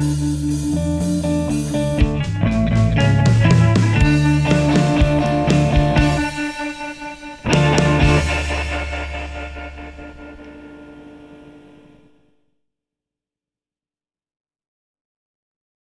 Música